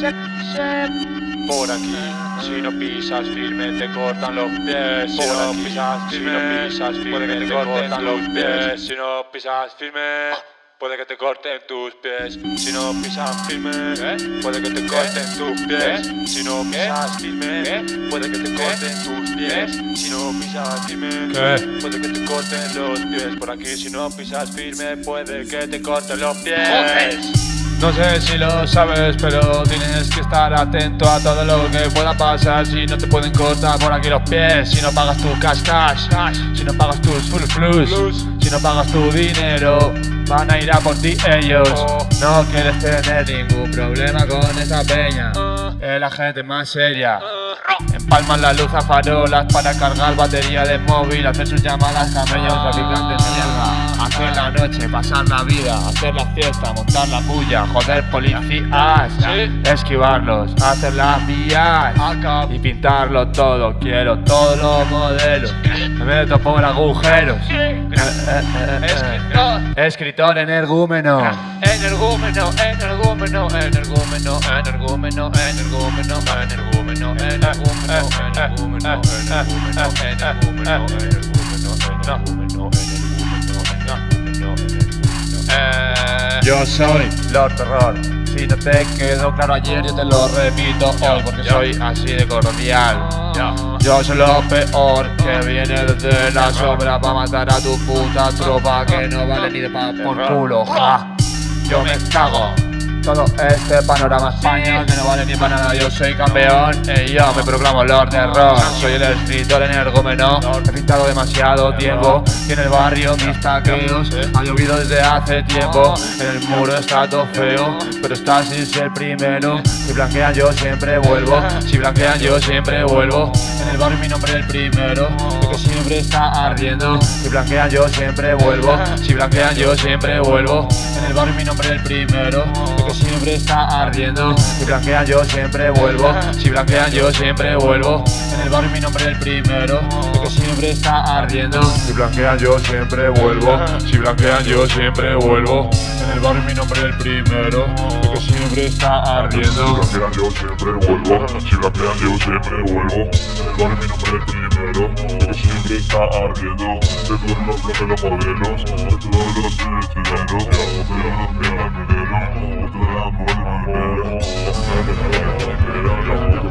Por aquí, si no pisas firme te cortan los pies. Si no pisas firme, si no pisas firme te cortan los pies. Si no pisas firme. Puede que te corten tus pies si no pisas firme. Puede que te corten tus pies si no pisas firme. Puede que te corten tus pies si no pisas firme. Puede que te corten los pies por aquí si no pisas firme. Puede que te corten los pies. No sé si lo sabes, pero tienes que estar atento a todo lo que pueda pasar. Si no te pueden cortar por aquí los pies Si no pagas tu cash cash, Si no pagas tus full flus Si no pagas tu dinero Van a ir a por ti ellos. No quieres tener ningún problema con esa peña. Es la gente más seria. Empalman la luz a farolas para cargar batería de móvil Hacer sus llamadas camellos, traficantes mierda. Hacer la noche, pasar la vida, hacer la fiesta, montar la puya, joder policías, esquivarlos, hacer las vías y pintarlo todo. Quiero todos los modelos, me meto por agujeros. Escritor, escritor energúmeno. Energúmeno, energúmeno, energúmeno, energúmeno, energúmeno, energúmeno, energúmeno, energúmeno, energúmeno, energúmeno, Yo soy Lord Terror. Si no te quedó claro ayer, yo te lo repito hoy porque soy así de cordial. Yo soy lo peor que viene desde la sombra para matar a tu puta tropa que no vale ni de pa por culo. Ja. Yo me cago todo este panorama España que no vale ni para nada. Yo soy campeón y yo me proclamo Lord de Rock. Soy el escritor energúmeno He pintado demasiado tiempo. Y en el barrio mis taqueos Ha llovido desde hace tiempo. En el muro está todo feo Pero está sin ser primero. Si blanquean yo siempre vuelvo. Si blanquean yo siempre vuelvo. En el barrio mi nombre es el primero El que siempre está ardiendo. Si blanquean yo siempre vuelvo. Si blanquean yo siempre vuelvo. En el barrio mi nombre es el primero siempre está ardiendo. Si blanquean yo siempre vuelvo. Si blanquean yo siempre vuelvo. En el barrio mi nombre es el primero. El que siempre está ardiendo. Si blanquean yo siempre vuelvo. Si blanquean yo siempre vuelvo. En el barrio mi nombre es el primero. El que siempre está ardiendo. Si blanquean yo siempre vuelvo. Si blanquean yo siempre vuelvo. En el barrio mi nombre es el primero. El que siempre está ardiendo. De todos los bloques los modelos De todos los